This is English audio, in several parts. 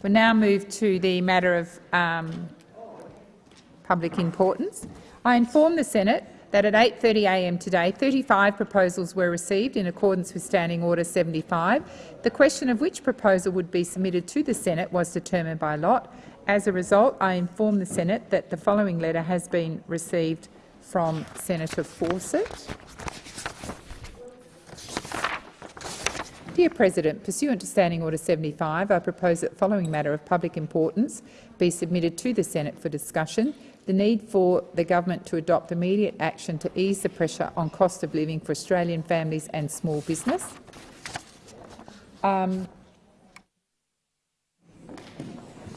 We now move to the matter of um, public importance. I inform the Senate that at 8.30am today 35 proposals were received in accordance with Standing Order 75. The question of which proposal would be submitted to the Senate was determined by lot. As a result, I inform the Senate that the following letter has been received from Senator Fawcett. Dear President, pursuant to Standing Order 75, I propose that the following matter of public importance be submitted to the Senate for discussion the need for the government to adopt immediate action to ease the pressure on cost of living for Australian families and small business. Um,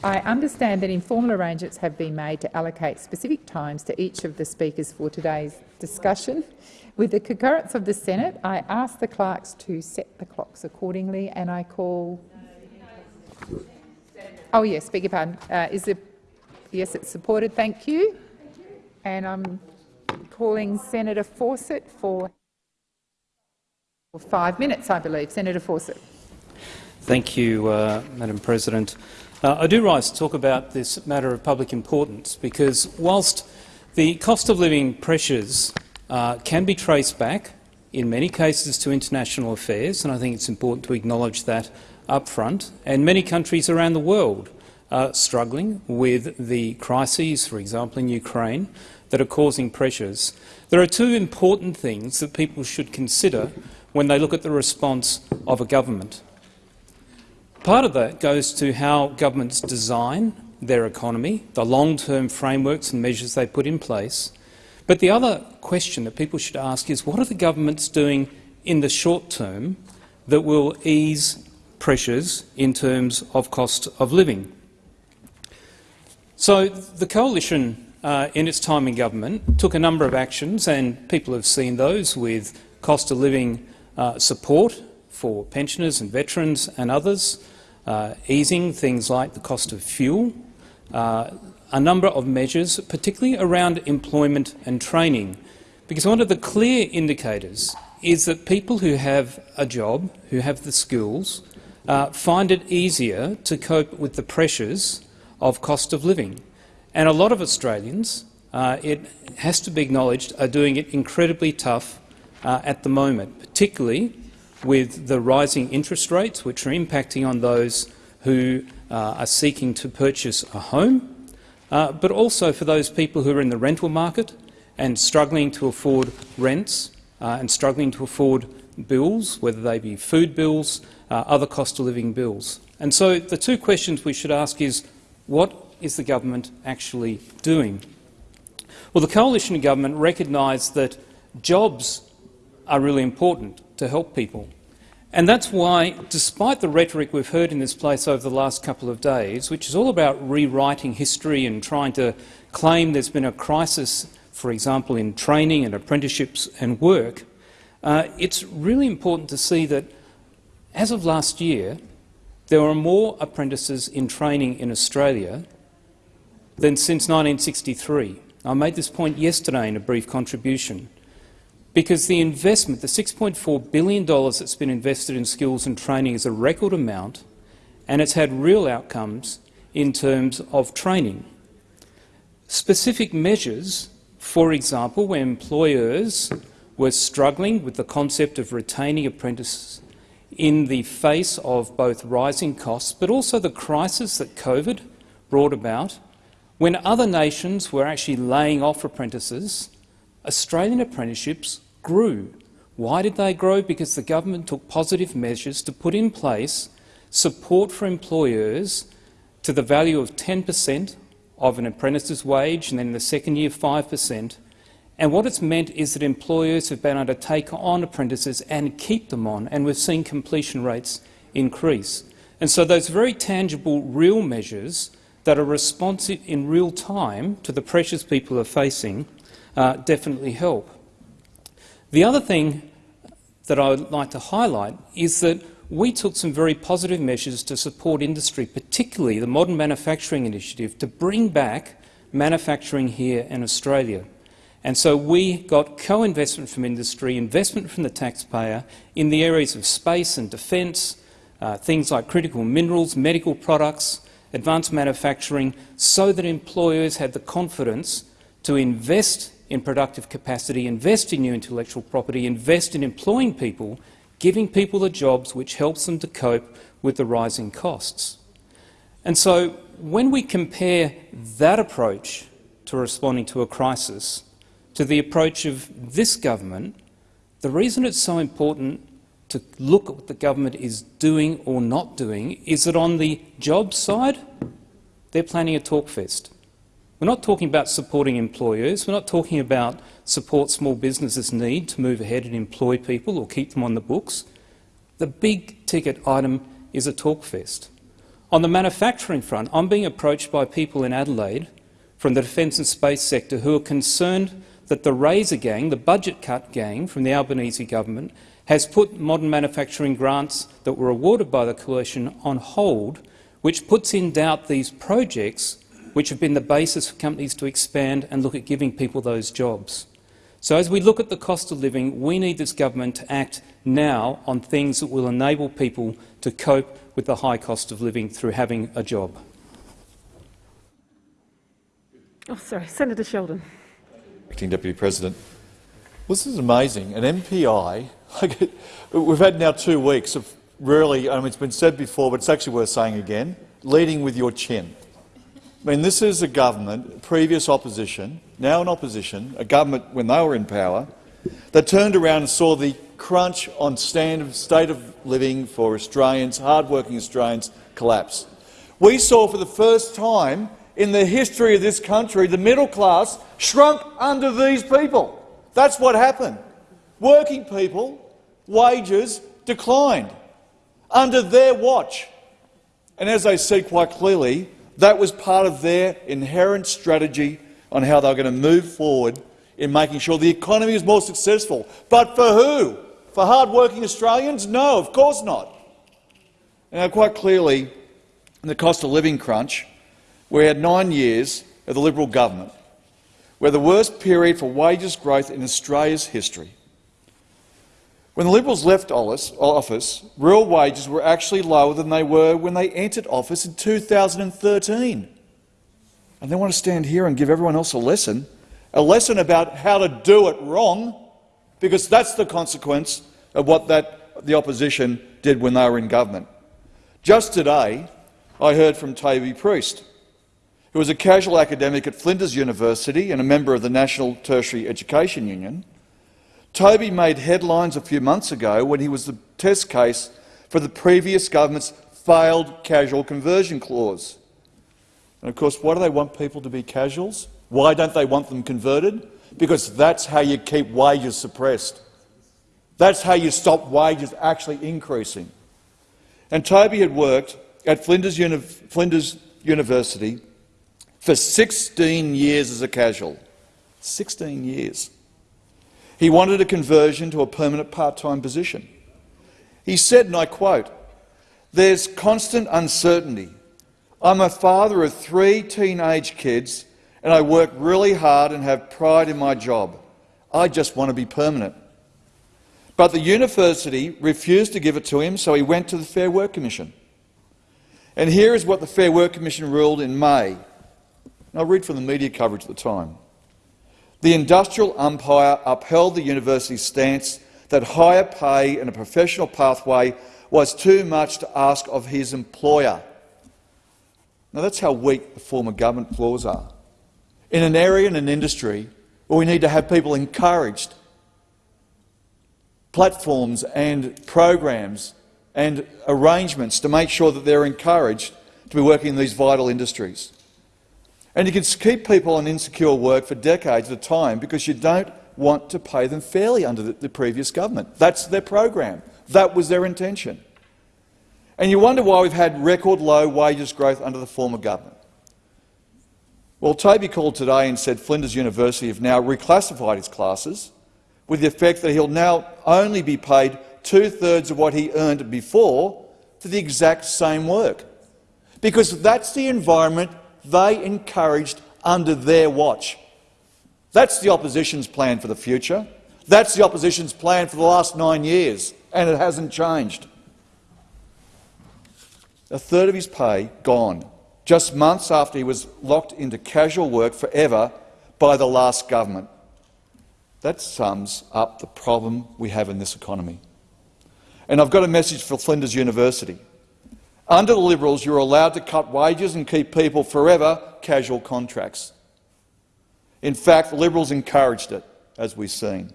I understand that informal arrangements have been made to allocate specific times to each of the speakers for today's discussion. With the concurrence of the Senate, I ask the clerks to set the clocks accordingly, and I call. Oh yes, beg your pardon. Uh, is the Yes, it's supported. Thank you. And I'm calling Senator Fawcett for five minutes, I believe. Senator Fawcett. Thank you, uh, Madam President. Uh, I do rise to talk about this matter of public importance because whilst the cost of living pressures uh, can be traced back in many cases to international affairs, and I think it's important to acknowledge that up front, and many countries around the world are struggling with the crises, for example, in Ukraine, that are causing pressures. There are two important things that people should consider when they look at the response of a government. Part of that goes to how governments design their economy, the long-term frameworks and measures they put in place. But the other question that people should ask is what are the governments doing in the short term that will ease pressures in terms of cost of living? So the coalition, uh, in its time in government, took a number of actions, and people have seen those with cost of living uh, support for pensioners and veterans and others, uh, easing things like the cost of fuel, uh, a number of measures, particularly around employment and training, because one of the clear indicators is that people who have a job, who have the skills, uh, find it easier to cope with the pressures of cost of living. And a lot of Australians, uh, it has to be acknowledged, are doing it incredibly tough uh, at the moment, particularly with the rising interest rates, which are impacting on those who uh, are seeking to purchase a home, uh, but also for those people who are in the rental market and struggling to afford rents uh, and struggling to afford bills, whether they be food bills, uh, other cost of living bills. And so the two questions we should ask is what is the government actually doing? Well, the coalition government recognised that jobs are really important to help people. And that's why, despite the rhetoric we've heard in this place over the last couple of days, which is all about rewriting history and trying to claim there's been a crisis, for example, in training and apprenticeships and work, uh, it's really important to see that, as of last year, there are more apprentices in training in Australia than since 1963. I made this point yesterday in a brief contribution because the investment, the $6.4 billion that's been invested in skills and training is a record amount and it's had real outcomes in terms of training. Specific measures, for example, when employers were struggling with the concept of retaining apprentices in the face of both rising costs but also the crisis that COVID brought about. When other nations were actually laying off apprentices, Australian apprenticeships grew. Why did they grow? Because the government took positive measures to put in place support for employers to the value of 10 per cent of an apprentice's wage and then in the second year 5 per cent and what it's meant is that employers have been able to take on apprentices and keep them on, and we've seen completion rates increase. And so those very tangible, real measures that are responsive in real time to the pressures people are facing uh, definitely help. The other thing that I would like to highlight is that we took some very positive measures to support industry, particularly the Modern Manufacturing Initiative, to bring back manufacturing here in Australia. And so we got co-investment from industry, investment from the taxpayer in the areas of space and defence, uh, things like critical minerals, medical products, advanced manufacturing so that employers had the confidence to invest in productive capacity, invest in new intellectual property, invest in employing people, giving people the jobs which helps them to cope with the rising costs. And so when we compare that approach to responding to a crisis to the approach of this government, the reason it's so important to look at what the government is doing or not doing is that on the job side, they're planning a talkfest. We're not talking about supporting employers. We're not talking about support small businesses need to move ahead and employ people or keep them on the books. The big ticket item is a talkfest. On the manufacturing front, I'm being approached by people in Adelaide from the defence and space sector who are concerned that the Razor gang, the budget cut gang from the Albanese government, has put modern manufacturing grants that were awarded by the coalition on hold, which puts in doubt these projects which have been the basis for companies to expand and look at giving people those jobs. So as we look at the cost of living, we need this government to act now on things that will enable people to cope with the high cost of living through having a job. Oh, sorry, Senator Sheldon. Acting Deputy President. Well, this is amazing. An MPI, we've had now two weeks of really, I mean, it's been said before, but it's actually worth saying again, leading with your chin. I mean, this is a government, previous opposition, now in opposition, a government when they were in power, that turned around and saw the crunch on standard state of living for Australians, hard-working Australians, collapse. We saw for the first time in the history of this country the middle class shrunk under these people. That's what happened. Working people, wages declined under their watch. And as they said quite clearly, that was part of their inherent strategy on how they were going to move forward in making sure the economy is more successful. But for who? For hard-working Australians? No, of course not. Now, quite clearly, in the cost of living crunch, we had nine years of the Liberal government, where the worst period for wages growth in Australia's history. When the Liberals left office, real wages were actually lower than they were when they entered office in 2013. And they want to stand here and give everyone else a lesson, a lesson about how to do it wrong, because that's the consequence of what that, the opposition did when they were in government. Just today, I heard from Toby Priest, who was a casual academic at Flinders University and a member of the National Tertiary Education Union, Toby made headlines a few months ago when he was the test case for the previous government's failed casual conversion clause. And of course, why do they want people to be casuals? Why don't they want them converted? Because that's how you keep wages suppressed. That's how you stop wages actually increasing. And Toby had worked at Flinders, Uni Flinders University for 16 years as a casual. 16 years. He wanted a conversion to a permanent part-time position. He said, and I quote, there's constant uncertainty. I'm a father of three teenage kids and I work really hard and have pride in my job. I just want to be permanent. But the university refused to give it to him, so he went to the Fair Work Commission. And here is what the Fair Work Commission ruled in May. And I'll read from the media coverage at the time. The industrial umpire upheld the university's stance that higher pay and a professional pathway was too much to ask of his employer. Now that's how weak the former government flaws are. In an area and an industry where we need to have people encouraged, platforms and programs and arrangements to make sure that they're encouraged to be working in these vital industries. And you can keep people on insecure work for decades at a time because you don't want to pay them fairly under the, the previous government. That's their program. That was their intention. And you wonder why we've had record low wages growth under the former government. Well, Toby called today and said Flinders University have now reclassified his classes with the effect that he'll now only be paid two-thirds of what he earned before for the exact same work. Because that's the environment they encouraged under their watch. That's the opposition's plan for the future. That's the opposition's plan for the last nine years, and it hasn't changed. A third of his pay gone just months after he was locked into casual work forever by the last government. That sums up the problem we have in this economy. And I've got a message for Flinders University. Under the Liberals, you're allowed to cut wages and keep people forever casual contracts. In fact, the Liberals encouraged it, as we've seen.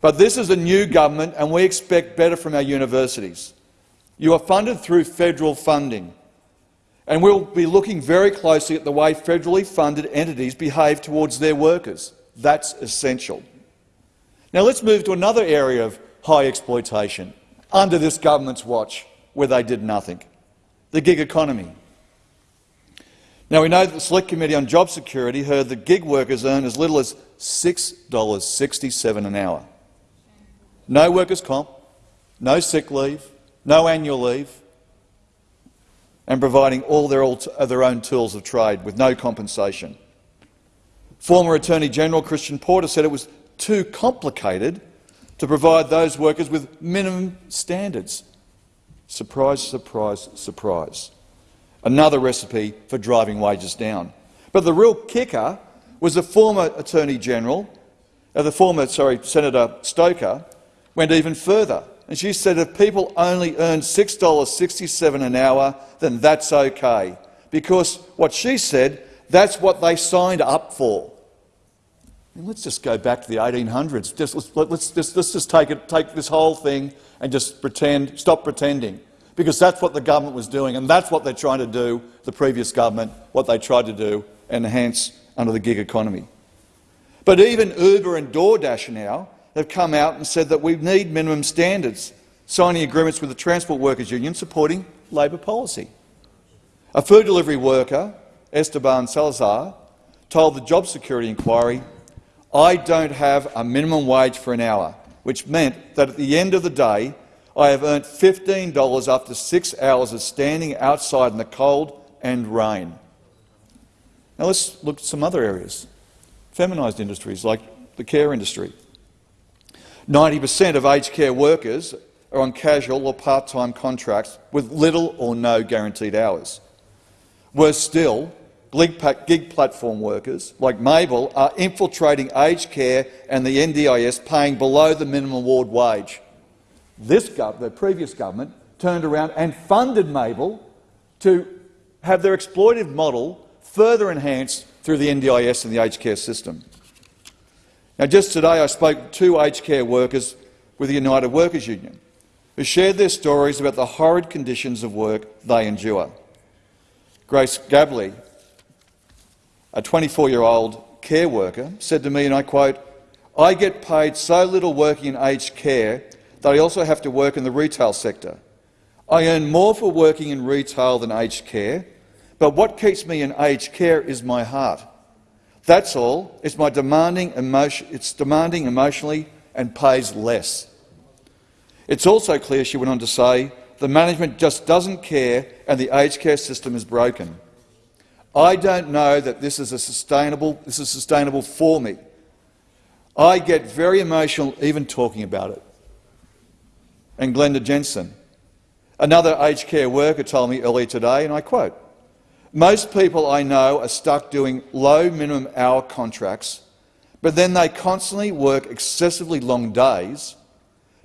But this is a new government and we expect better from our universities. You are funded through federal funding, and we'll be looking very closely at the way federally funded entities behave towards their workers. That's essential. Now let's move to another area of high exploitation under this government's watch, where they did nothing, the gig economy. Now we know that the Select Committee on Job Security heard that gig workers earn as little as $6.67 an hour. No workers' comp, no sick leave, no annual leave, and providing all their, their own tools of trade with no compensation. Former Attorney General Christian Porter said it was too complicated to provide those workers with minimum standards. Surprise, surprise, surprise. Another recipe for driving wages down. But the real kicker was the former Attorney General, uh, the former sorry, Senator Stoker, went even further. And she said if people only earn $6.67 an hour, then that's okay. Because what she said, that's what they signed up for. And let's just go back to the 1800s. Just, let's, let's, just, let's just take, it, take this whole thing and just pretend, stop pretending. Because that's what the government was doing, and that's what they're trying to do, the previous government, what they tried to do, enhance under the gig economy. But even Uber and DoorDash now have come out and said that we need minimum standards, signing agreements with the Transport Workers Union supporting Labor policy. A food delivery worker, Esteban Salazar, told the Job Security Inquiry, I don't have a minimum wage for an hour, which meant that at the end of the day I have earned $15 after six hours of standing outside in the cold and rain. Now let's look at some other areas. Feminised industries like the care industry. 90 per cent of aged care workers are on casual or part-time contracts with little or no guaranteed hours. Worse still, gig platform workers like Mable are infiltrating aged care and the NDIS paying below the minimum award wage. This the previous government turned around and funded Mable to have their exploitive model further enhanced through the NDIS and the aged care system. Now, just today I spoke to two aged care workers with the United Workers Union who shared their stories about the horrid conditions of work they endure. Grace Gabley, a 24-year-old care worker, said to me, and I quote, I get paid so little working in aged care that I also have to work in the retail sector. I earn more for working in retail than aged care, but what keeps me in aged care is my heart. That's all. It's my demanding emotion. It's demanding emotionally and pays less. It's also clear, she went on to say, the management just doesn't care and the aged care system is broken. I don't know that this is, a sustainable, this is sustainable for me. I get very emotional even talking about it. And Glenda Jensen, another aged care worker, told me earlier today, and I quote, most people I know are stuck doing low minimum hour contracts, but then they constantly work excessively long days,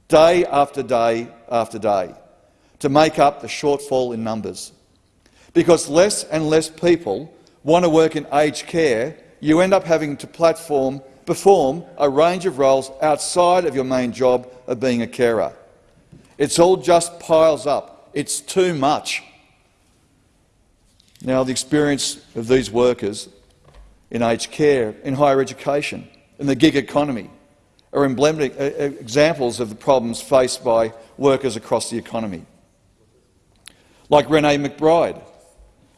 day after day after day, to make up the shortfall in numbers. Because less and less people want to work in aged care, you end up having to platform, perform a range of roles outside of your main job of being a carer. It's all just piles up. It's too much. Now, the experience of these workers in aged care, in higher education, in the gig economy are emblematic uh, uh, examples of the problems faced by workers across the economy. Like Renee McBride,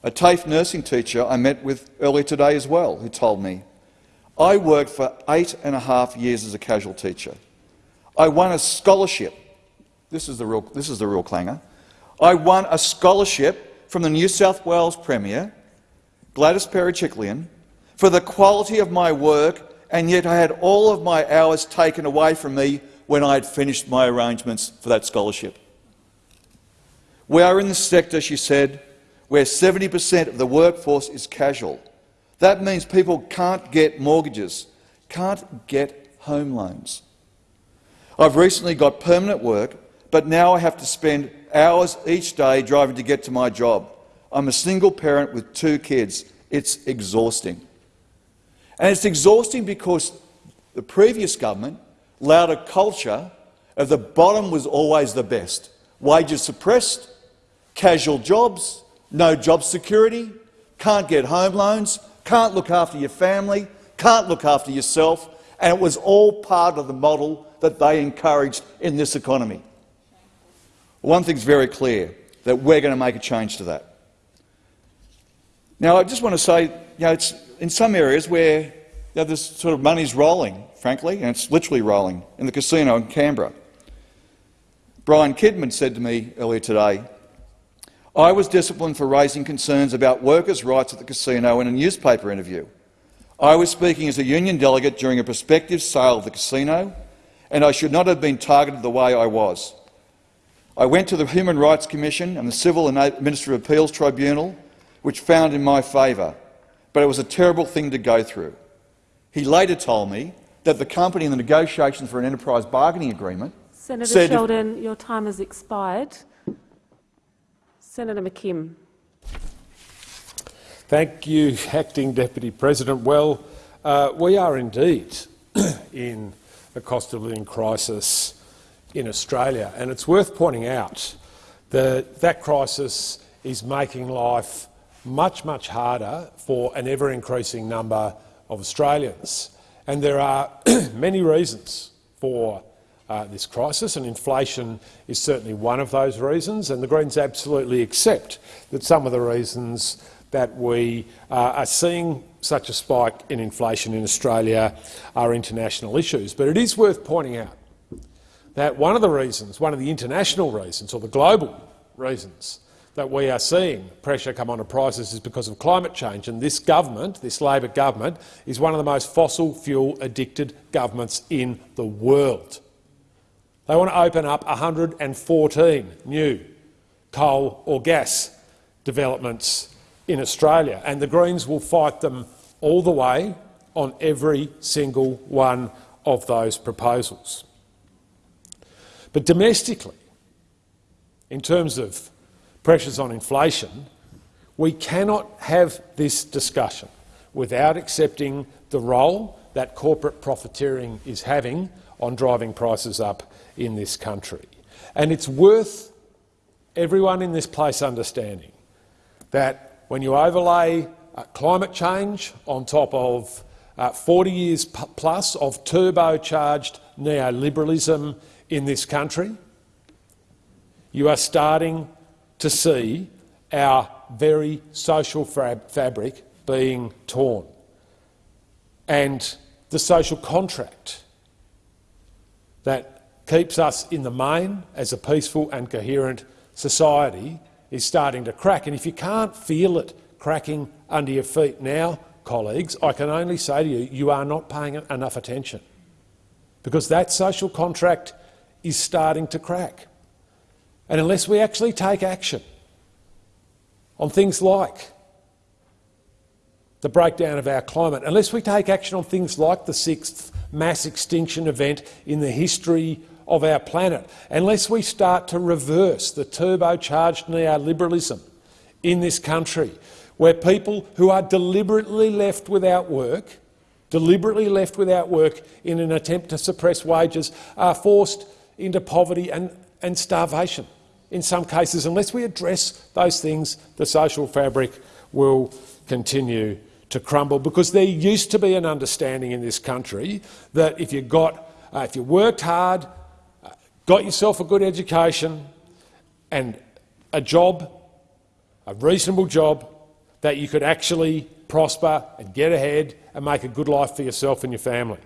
a TAFE nursing teacher I met with earlier today as well, who told me, I worked for eight and a half years as a casual teacher. I won a scholarship. This is the real, this is the real clanger. I won a scholarship from the New South Wales Premier, Gladys Berejiklian, for the quality of my work, and yet I had all of my hours taken away from me when I had finished my arrangements for that scholarship. We are in the sector, she said, where 70 per cent of the workforce is casual. That means people can't get mortgages, can't get home loans. I've recently got permanent work, but now I have to spend hours each day driving to get to my job. I'm a single parent with two kids. It's exhausting. And it's exhausting because the previous government allowed a culture of the bottom was always the best. Wages suppressed, casual jobs, no job security, can't get home loans, can't look after your family, can't look after yourself, and it was all part of the model that they encouraged in this economy. One thing's very clear, that we're going to make a change to that. Now, I just want to say, you know, it's in some areas where you know, this sort of money's rolling, frankly, and it's literally rolling, in the casino in Canberra. Brian Kidman said to me earlier today, I was disciplined for raising concerns about workers' rights at the casino in a newspaper interview. I was speaking as a union delegate during a prospective sale of the casino, and I should not have been targeted the way I was. I went to the Human Rights Commission and the Civil and Administrative Appeals Tribunal, which found in my favour, but it was a terrible thing to go through. He later told me that the company in the negotiations for an enterprise bargaining agreement Senator said Sheldon, your time has expired. Senator McKim. Thank you, Acting Deputy President. Well, uh, we are indeed in a cost of living crisis in Australia, and it's worth pointing out that that crisis is making life much, much harder for an ever-increasing number of Australians. And there are many reasons for uh, this crisis, and inflation is certainly one of those reasons. And the Greens absolutely accept that some of the reasons that we uh, are seeing such a spike in inflation in Australia are international issues. But it is worth pointing out that one of the reasons, one of the international reasons, or the global reasons, that we are seeing pressure come onto prices is because of climate change. And this government, this Labor government, is one of the most fossil fuel addicted governments in the world. They want to open up 114 new coal or gas developments in Australia, and the Greens will fight them all the way on every single one of those proposals. But domestically, in terms of pressures on inflation, we cannot have this discussion without accepting the role that corporate profiteering is having on driving prices up in this country. And it's worth everyone in this place understanding that when you overlay uh, climate change on top of uh, 40 years plus of turbocharged neoliberalism in this country, you are starting to see our very social fabric being torn. And the social contract that keeps us in the main as a peaceful and coherent society is starting to crack. And if you can't feel it cracking under your feet now, colleagues, I can only say to you, you are not paying enough attention because that social contract is starting to crack. And unless we actually take action on things like the breakdown of our climate, unless we take action on things like the sixth mass extinction event in the history of our planet, unless we start to reverse the turbocharged neoliberalism in this country, where people who are deliberately left without work, deliberately left without work in an attempt to suppress wages, are forced into poverty and, and starvation. In some cases, unless we address those things, the social fabric will continue to crumble because there used to be an understanding in this country that if you got, uh, if you worked hard, got yourself a good education and a job, a reasonable job, that you could actually prosper and get ahead and make a good life for yourself and your family.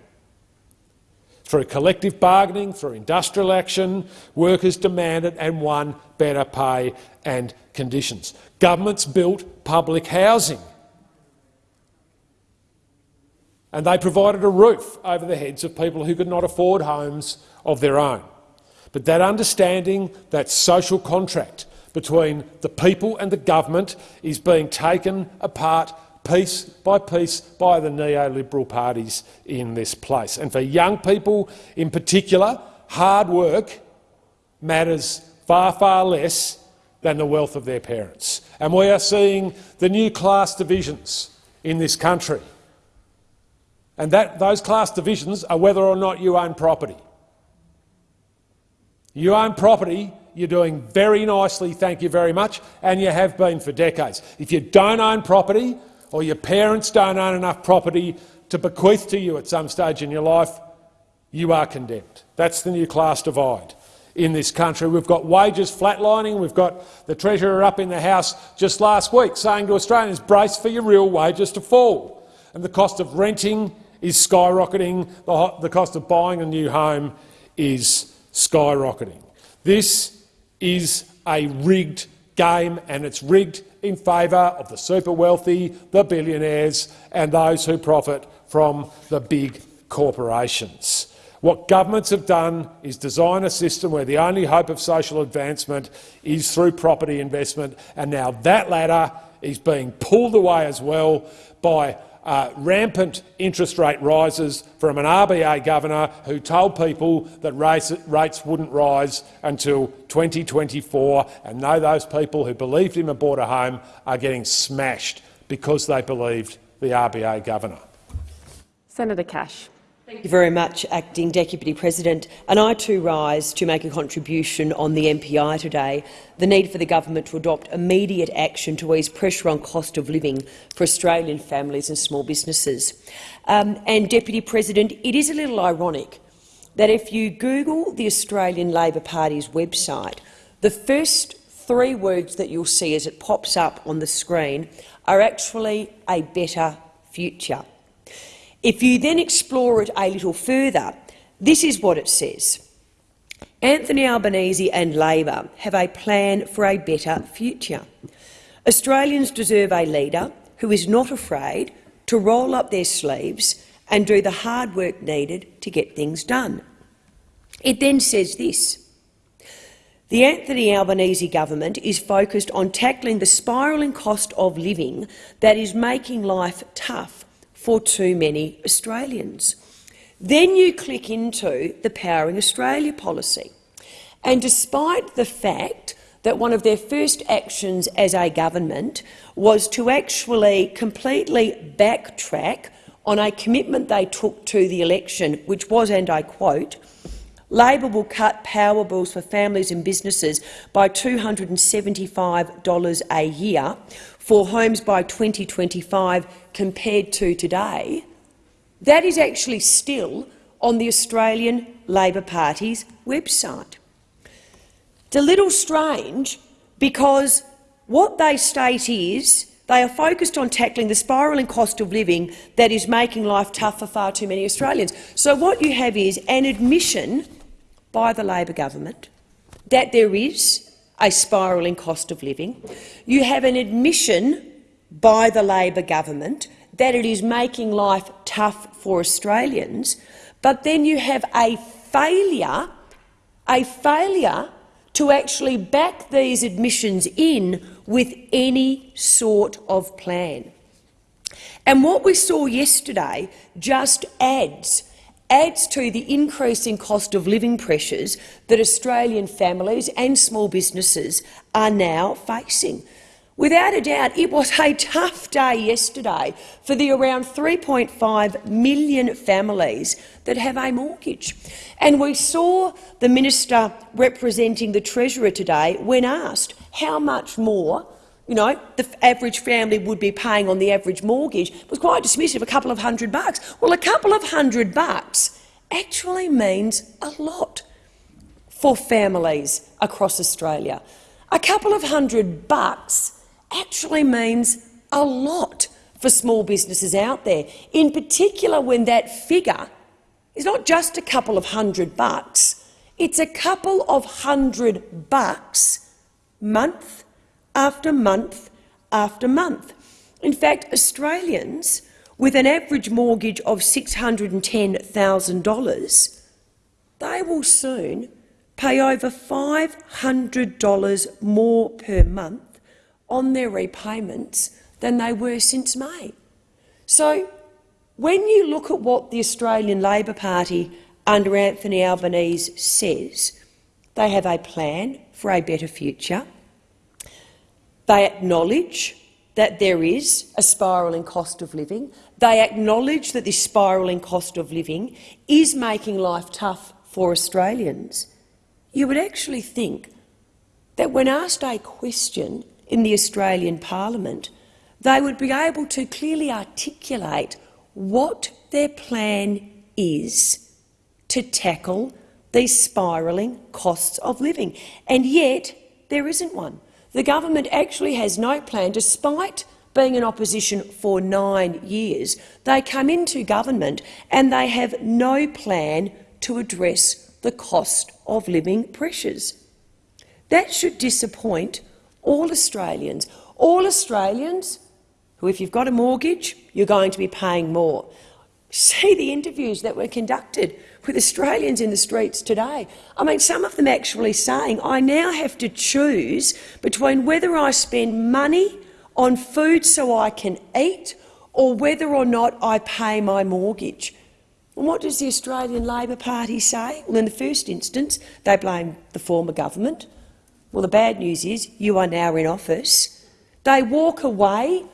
Through collective bargaining, through industrial action, workers demanded and won better pay and conditions. Governments built public housing and they provided a roof over the heads of people who could not afford homes of their own. But that understanding, that social contract between the people and the government is being taken apart piece by piece by the neoliberal parties in this place. And for young people in particular, hard work matters far, far less than the wealth of their parents. And we are seeing the new class divisions in this country. And that, those class divisions are whether or not you own property. You own property, you're doing very nicely, thank you very much, and you have been for decades. If you don't own property, or your parents don't own enough property to bequeath to you at some stage in your life, you are condemned. That's the new class divide in this country. We've got wages flatlining. We've got the Treasurer up in the House just last week saying to Australians, brace for your real wages to fall. And the cost of renting is skyrocketing. The, the cost of buying a new home is skyrocketing. This is a rigged game, and it's rigged in favour of the super wealthy, the billionaires and those who profit from the big corporations. What governments have done is design a system where the only hope of social advancement is through property investment, and now that ladder is being pulled away as well by uh, rampant interest rate rises from an RBA governor who told people that rates, rates wouldn't rise until 2024, and now those people who believed him and bought a home are getting smashed because they believed the RBA governor. Senator Cash. Thank you very much, Acting Deputy President. And I too rise to make a contribution on the MPI today, the need for the government to adopt immediate action to ease pressure on cost of living for Australian families and small businesses. Um, and, Deputy President, it is a little ironic that if you Google the Australian Labor Party's website, the first three words that you'll see as it pops up on the screen are actually a better future. If you then explore it a little further, this is what it says. Anthony Albanese and Labor have a plan for a better future. Australians deserve a leader who is not afraid to roll up their sleeves and do the hard work needed to get things done. It then says this. The Anthony Albanese government is focused on tackling the spiralling cost of living that is making life tough for too many Australians. Then you click into the Powering Australia policy. And despite the fact that one of their first actions as a government was to actually completely backtrack on a commitment they took to the election, which was, and I quote, Labor will cut power bills for families and businesses by $275 a year for homes by 2025 compared to today, that is actually still on the Australian Labor Party's website. It's a little strange because what they state is they are focused on tackling the spiralling cost of living that is making life tough for far too many Australians. So what you have is an admission by the Labor government that there is a spiralling cost of living. You have an admission by the Labor government that it is making life tough for Australians, but then you have a failure, a failure to actually back these admissions in with any sort of plan. And what we saw yesterday just adds adds to the increasing cost of living pressures that Australian families and small businesses are now facing. Without a doubt, it was a tough day yesterday for the around 3.5 million families that have a mortgage. And we saw the minister representing the Treasurer today when asked how much more you know, the average family would be paying on the average mortgage it was quite dismissive, a couple of hundred bucks. Well, a couple of hundred bucks actually means a lot for families across Australia. A couple of hundred bucks actually means a lot for small businesses out there, in particular when that figure is not just a couple of hundred bucks, it's a couple of hundred bucks month after month after month. In fact, Australians with an average mortgage of $610,000, they will soon pay over $500 more per month on their repayments than they were since May. So when you look at what the Australian Labor Party under Anthony Albanese says, they have a plan for a better future. They acknowledge that there is a spiralling cost of living. They acknowledge that this spiralling cost of living is making life tough for Australians. You would actually think that when asked a question in the Australian parliament, they would be able to clearly articulate what their plan is to tackle these spiralling costs of living. And yet, there isn't one. The government actually has no plan, despite being in opposition for nine years. They come into government and they have no plan to address the cost of living pressures. That should disappoint all Australians. All Australians who, if you've got a mortgage, you're going to be paying more. See the interviews that were conducted with Australians in the streets today. I mean, some of them actually saying, I now have to choose between whether I spend money on food so I can eat or whether or not I pay my mortgage. And what does the Australian Labor Party say? Well, in the first instance, they blame the former government. Well, the bad news is you are now in office. They walk away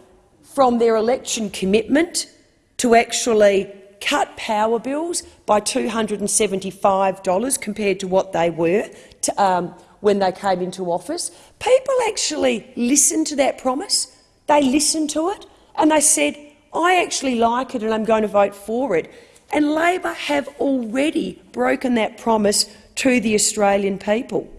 from their election commitment to actually cut power bills by $275 compared to what they were to, um, when they came into office. People actually listened to that promise. They listened to it and they said, I actually like it and I'm going to vote for it. And Labor have already broken that promise to the Australian people.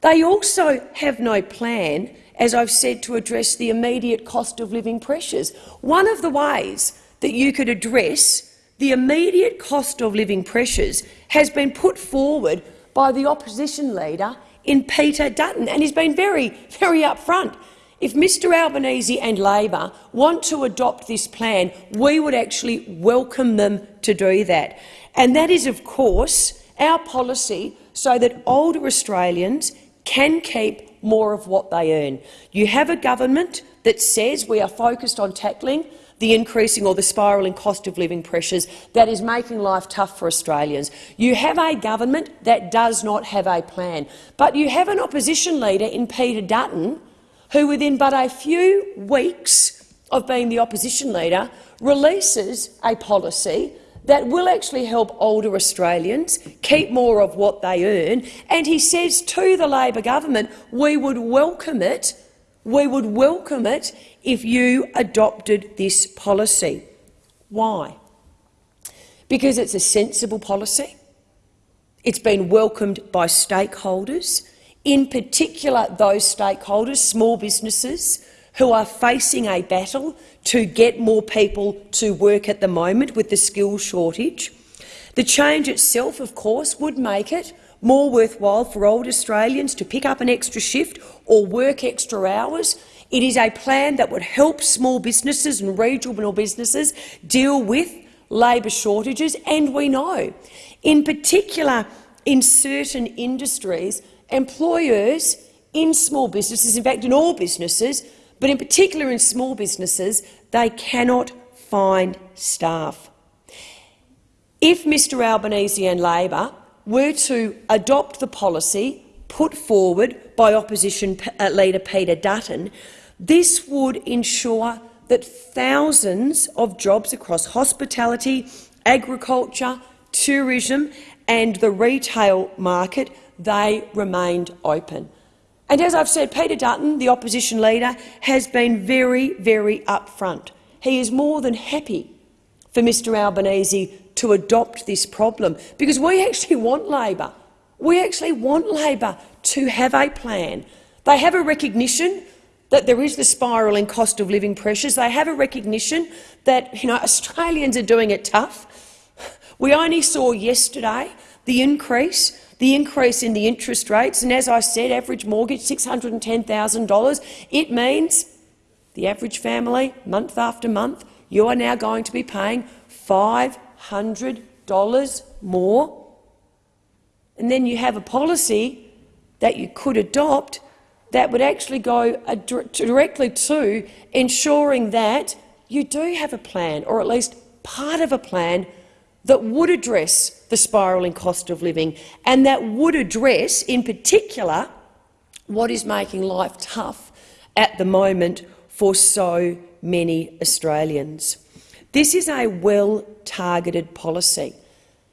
They also have no plan as I've said, to address the immediate cost of living pressures. One of the ways that you could address the immediate cost of living pressures has been put forward by the opposition leader in Peter Dutton, and he's been very, very upfront. If Mr Albanese and Labor want to adopt this plan, we would actually welcome them to do that. And that is, of course, our policy so that older Australians can keep more of what they earn. You have a government that says we are focused on tackling the increasing or the spiralling cost of living pressures that is making life tough for Australians. You have a government that does not have a plan. But you have an opposition leader in Peter Dutton who, within but a few weeks of being the opposition leader, releases a policy that will actually help older Australians keep more of what they earn. And he says to the Labor government, we would welcome it, we would welcome it if you adopted this policy. Why? Because it's a sensible policy. It's been welcomed by stakeholders, in particular those stakeholders, small businesses, who are facing a battle to get more people to work at the moment with the skills shortage. The change itself, of course, would make it more worthwhile for old Australians to pick up an extra shift or work extra hours. It is a plan that would help small businesses and regional businesses deal with labour shortages, and we know, in particular in certain industries, employers in small businesses, in fact in all businesses, but in particular in small businesses, they cannot find staff. If Mr Albanese and Labor were to adopt the policy put forward by opposition uh, leader Peter Dutton, this would ensure that thousands of jobs across hospitality, agriculture, tourism and the retail market they remained open. And as I've said, Peter Dutton, the opposition leader, has been very, very upfront. He is more than happy for Mr Albanese to adopt this problem, because we actually want Labor. We actually want Labor to have a plan. They have a recognition that there is the spiralling cost of living pressures. They have a recognition that you know, Australians are doing it tough. We only saw yesterday the increase the increase in the interest rates, and as I said, average mortgage $610,000, it means the average family, month after month, you are now going to be paying $500 more. And then you have a policy that you could adopt that would actually go directly to ensuring that you do have a plan, or at least part of a plan, that would address the spiralling cost of living and that would address, in particular, what is making life tough at the moment for so many Australians. This is a well-targeted policy.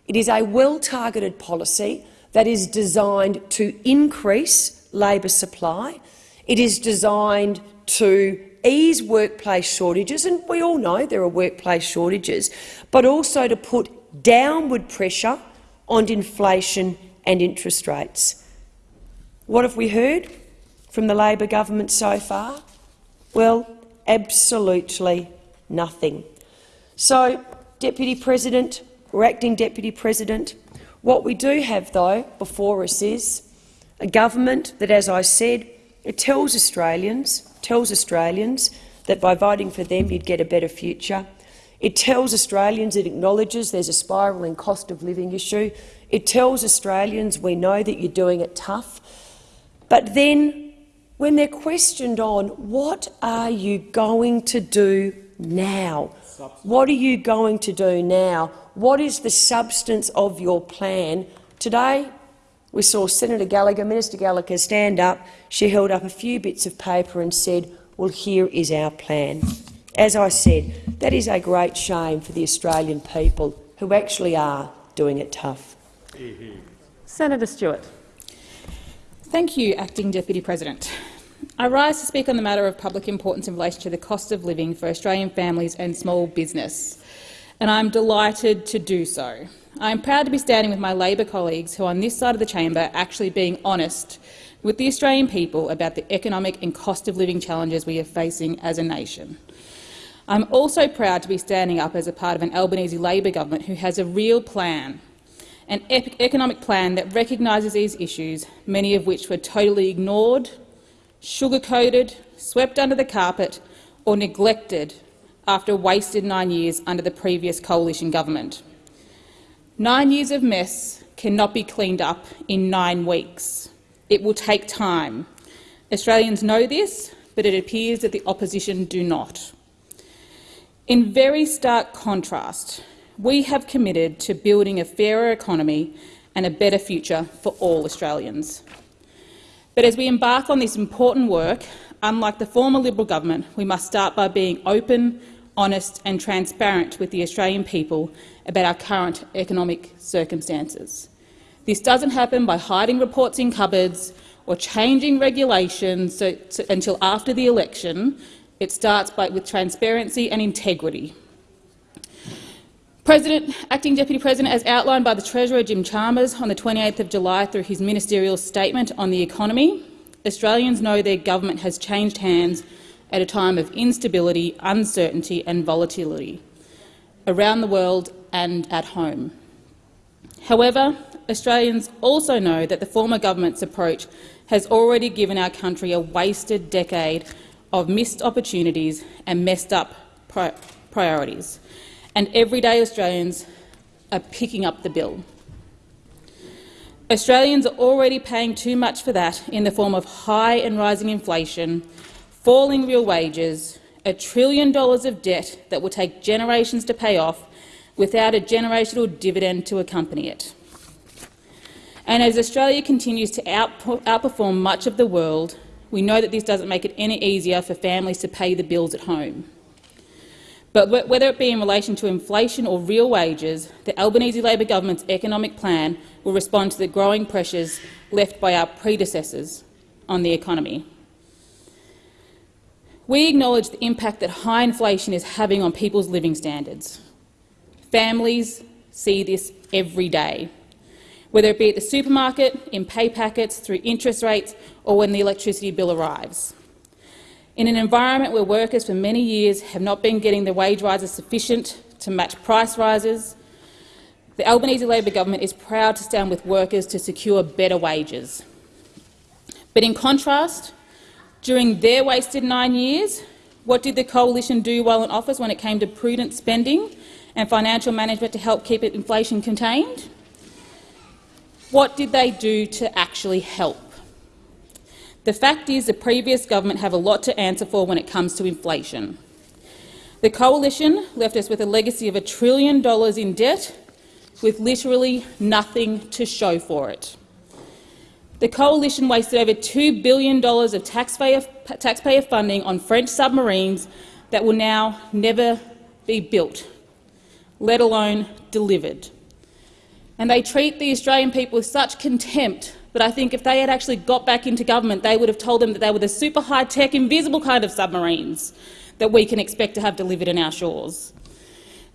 It is a well-targeted policy that is designed to increase labour supply. It is designed to ease workplace shortages, and we all know there are workplace shortages, but also to put downward pressure on inflation and interest rates. What have we heard from the Labor government so far? Well, absolutely nothing. So, Deputy President or Acting Deputy President, what we do have, though, before us is a government that, as I said, it tells Australians, tells Australians that by voting for them you'd get a better future. It tells Australians it acknowledges there's a spiralling cost of living issue. It tells Australians we know that you're doing it tough. But then, when they're questioned on what are you going to do now, what are you going to do now, what is the substance of your plan, today we saw Senator Gallagher, Minister Gallagher, stand up. She held up a few bits of paper and said, well, here is our plan. As I said, that is a great shame for the Australian people who actually are doing it tough. Senator Stewart. Thank you, Acting Deputy President. I rise to speak on the matter of public importance in relation to the cost of living for Australian families and small business, and I'm delighted to do so. I am proud to be standing with my Labor colleagues who, on this side of the chamber, actually being honest with the Australian people about the economic and cost of living challenges we are facing as a nation. I'm also proud to be standing up as a part of an Albanese Labor government who has a real plan, an economic plan that recognises these issues, many of which were totally ignored, sugar-coated, swept under the carpet or neglected after wasted nine years under the previous coalition government. Nine years of mess cannot be cleaned up in nine weeks. It will take time. Australians know this, but it appears that the opposition do not. In very stark contrast, we have committed to building a fairer economy and a better future for all Australians. But as we embark on this important work, unlike the former Liberal government, we must start by being open, honest and transparent with the Australian people about our current economic circumstances. This doesn't happen by hiding reports in cupboards or changing regulations so, so, until after the election. It starts by, with transparency and integrity. President, Acting Deputy President, as outlined by the Treasurer Jim Chalmers on the 28th of July through his ministerial statement on the economy, Australians know their government has changed hands at a time of instability, uncertainty and volatility around the world and at home. However, Australians also know that the former government's approach has already given our country a wasted decade of missed opportunities and messed up pri priorities, and everyday Australians are picking up the bill. Australians are already paying too much for that in the form of high and rising inflation, falling real wages, a trillion dollars of debt that will take generations to pay off without a generational dividend to accompany it. And as Australia continues to outperform much of the world, we know that this doesn't make it any easier for families to pay the bills at home. But whether it be in relation to inflation or real wages, the Albanese Labor government's economic plan will respond to the growing pressures left by our predecessors on the economy. We acknowledge the impact that high inflation is having on people's living standards. Families see this every day, whether it be at the supermarket, in pay packets, through interest rates or when the electricity bill arrives. In an environment where workers for many years have not been getting the wage rises sufficient to match price rises, the Albanese Labor government is proud to stand with workers to secure better wages. But in contrast, during their wasted nine years, what did the coalition do while in office when it came to prudent spending and financial management to help keep inflation contained? What did they do to actually help? The fact is the previous government have a lot to answer for when it comes to inflation. The coalition left us with a legacy of a trillion dollars in debt with literally nothing to show for it. The coalition wasted over $2 billion of taxpayer, taxpayer funding on French submarines that will now never be built, let alone delivered. And they treat the Australian people with such contempt, that I think if they had actually got back into government, they would have told them that they were the super high-tech, invisible kind of submarines that we can expect to have delivered in our shores.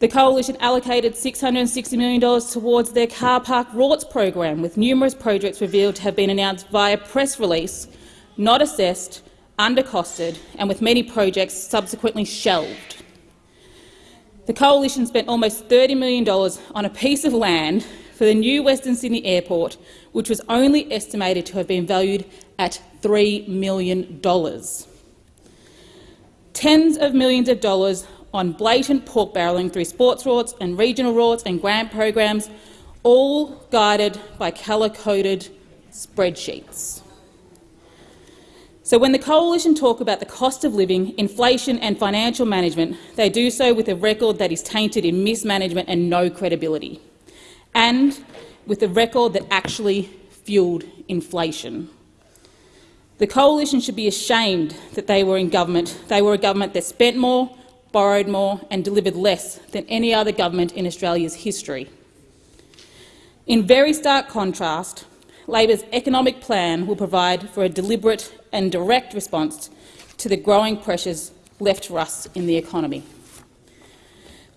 The Coalition allocated $660 million towards their car park rorts program, with numerous projects revealed to have been announced via press release, not assessed, undercosted and with many projects subsequently shelved. The Coalition spent almost $30 million on a piece of land for the new Western Sydney Airport, which was only estimated to have been valued at $3 million. Tens of millions of dollars on blatant pork barrelling through sports rorts and regional rorts and grant programs, all guided by colour-coded spreadsheets. So when the Coalition talk about the cost of living, inflation and financial management, they do so with a record that is tainted in mismanagement and no credibility, and with a record that actually fuelled inflation. The Coalition should be ashamed that they were in government. They were a government that spent more, borrowed more and delivered less than any other government in Australia's history. In very stark contrast, Labor's economic plan will provide for a deliberate and direct response to the growing pressures left for us in the economy.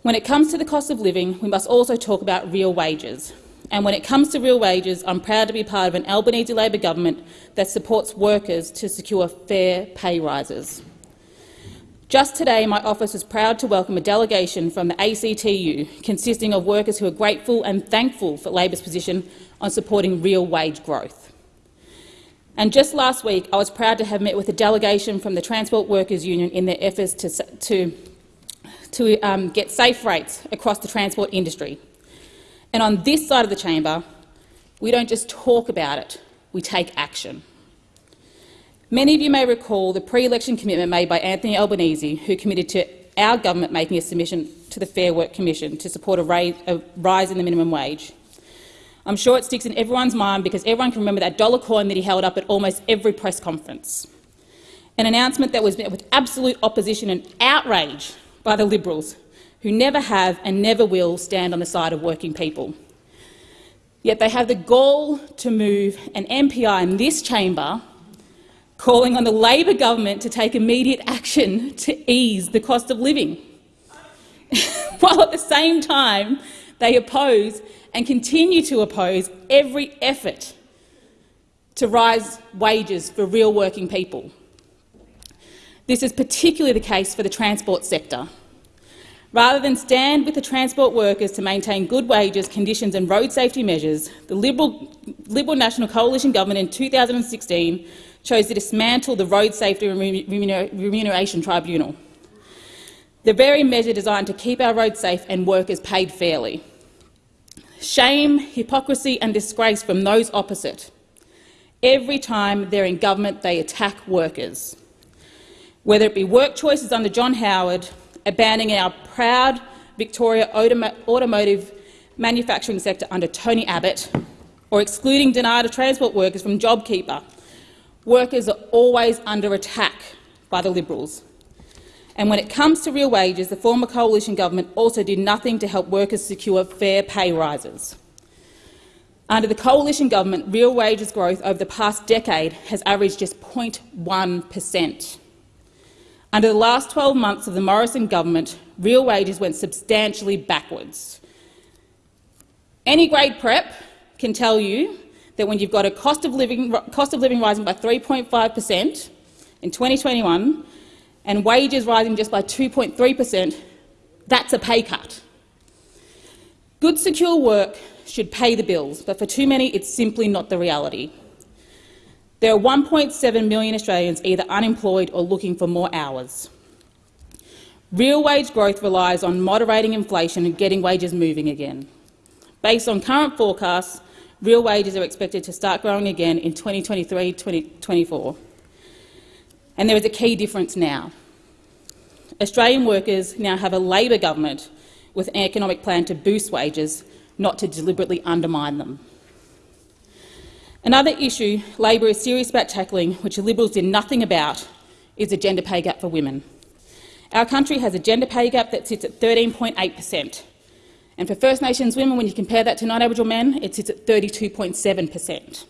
When it comes to the cost of living, we must also talk about real wages. And when it comes to real wages, I'm proud to be part of an Albanese Labor government that supports workers to secure fair pay rises. Just today, my office was proud to welcome a delegation from the ACTU, consisting of workers who are grateful and thankful for Labor's position on supporting real wage growth. And just last week, I was proud to have met with a delegation from the Transport Workers Union in their efforts to, to, to um, get safe rates across the transport industry. And on this side of the chamber, we don't just talk about it, we take action. Many of you may recall the pre-election commitment made by Anthony Albanese, who committed to our government making a submission to the Fair Work Commission to support a, rise in the minimum wage. I'm sure it sticks in everyone's mind because everyone can remember that dollar coin that he held up at almost every press conference. An announcement that was met with absolute opposition and outrage by the Liberals, who never have and never will stand on the side of working people. Yet they have the gall to move an MPI in this chamber calling on the Labor government to take immediate action to ease the cost of living, while at the same time they oppose and continue to oppose every effort to rise wages for real working people. This is particularly the case for the transport sector. Rather than stand with the transport workers to maintain good wages, conditions and road safety measures, the Liberal, Liberal National Coalition government in 2016 chose to dismantle the Road Safety Remuneration Tribunal, the very measure designed to keep our roads safe and workers paid fairly. Shame, hypocrisy and disgrace from those opposite. Every time they're in government, they attack workers. Whether it be work choices under John Howard, abandoning our proud Victoria automotive manufacturing sector under Tony Abbott, or excluding denied transport workers from JobKeeper, workers are always under attack by the Liberals. And when it comes to real wages, the former coalition government also did nothing to help workers secure fair pay rises. Under the coalition government, real wages growth over the past decade has averaged just 0.1 per cent. Under the last 12 months of the Morrison government, real wages went substantially backwards. Any grade prep can tell you that when you've got a cost of living, cost of living rising by 3.5 per cent in 2021 and wages rising just by 2.3 per cent, that's a pay cut. Good, secure work should pay the bills, but for too many it's simply not the reality. There are 1.7 million Australians either unemployed or looking for more hours. Real wage growth relies on moderating inflation and getting wages moving again. Based on current forecasts, real wages are expected to start growing again in 2023-2024. And there is a key difference now. Australian workers now have a Labor government with an economic plan to boost wages, not to deliberately undermine them. Another issue Labor is serious about tackling, which the Liberals did nothing about, is the gender pay gap for women. Our country has a gender pay gap that sits at 13.8 per cent. And for First Nations women, when you compare that to non-Aboriginal men, it sits at 32.7 per cent.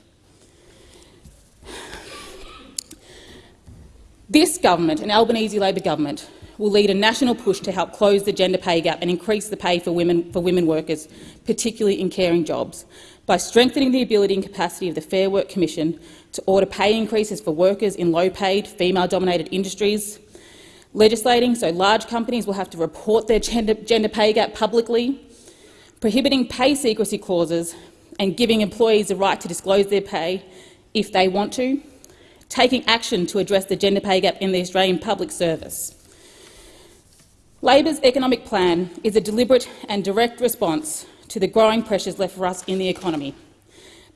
This government, an Albanese Labor government, will lead a national push to help close the gender pay gap and increase the pay for women, for women workers, particularly in caring jobs, by strengthening the ability and capacity of the Fair Work Commission to order pay increases for workers in low-paid, female-dominated industries, legislating so large companies will have to report their gender, gender pay gap publicly, prohibiting pay secrecy clauses and giving employees the right to disclose their pay if they want to, taking action to address the gender pay gap in the Australian public service. Labor's economic plan is a deliberate and direct response to the growing pressures left for us in the economy,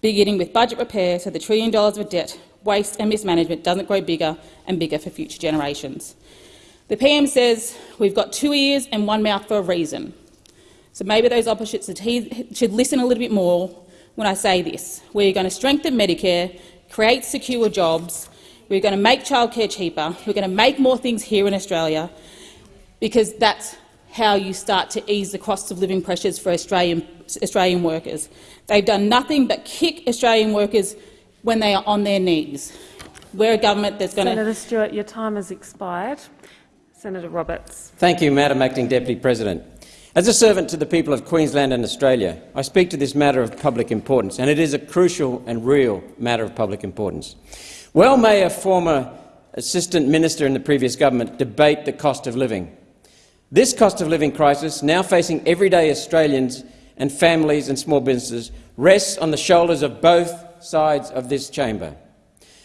beginning with budget repair so the trillion dollars of debt, waste and mismanagement doesn't grow bigger and bigger for future generations. The PM says we've got two ears and one mouth for a reason. So maybe those opposites should listen a little bit more when I say this. We're going to strengthen Medicare, create secure jobs, we're going to make childcare cheaper, we're going to make more things here in Australia, because that's how you start to ease the cost of living pressures for Australian, Australian workers. They've done nothing but kick Australian workers when they are on their knees. We're a government that's going to— Senator Stewart, your time has expired. Senator Roberts. Thank you, Madam Acting Deputy President. As a servant to the people of Queensland and Australia, I speak to this matter of public importance, and it is a crucial and real matter of public importance. Well may a former assistant minister in the previous government debate the cost of living. This cost of living crisis, now facing everyday Australians and families and small businesses, rests on the shoulders of both sides of this chamber.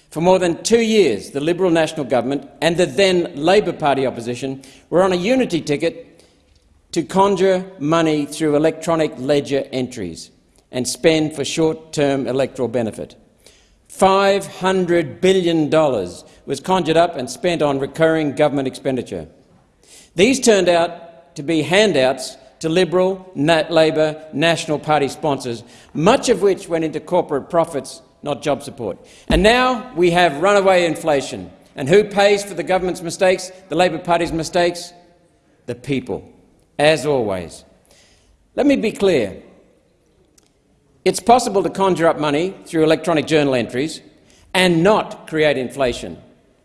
For more than two years, the Liberal National Government and the then Labor Party opposition were on a unity ticket to conjure money through electronic ledger entries and spend for short-term electoral benefit. $500 billion was conjured up and spent on recurring government expenditure. These turned out to be handouts to Liberal, Nat Labor, National Party sponsors, much of which went into corporate profits not job support. And now we have runaway inflation. And who pays for the government's mistakes, the Labor Party's mistakes? The people, as always. Let me be clear. It's possible to conjure up money through electronic journal entries and not create inflation.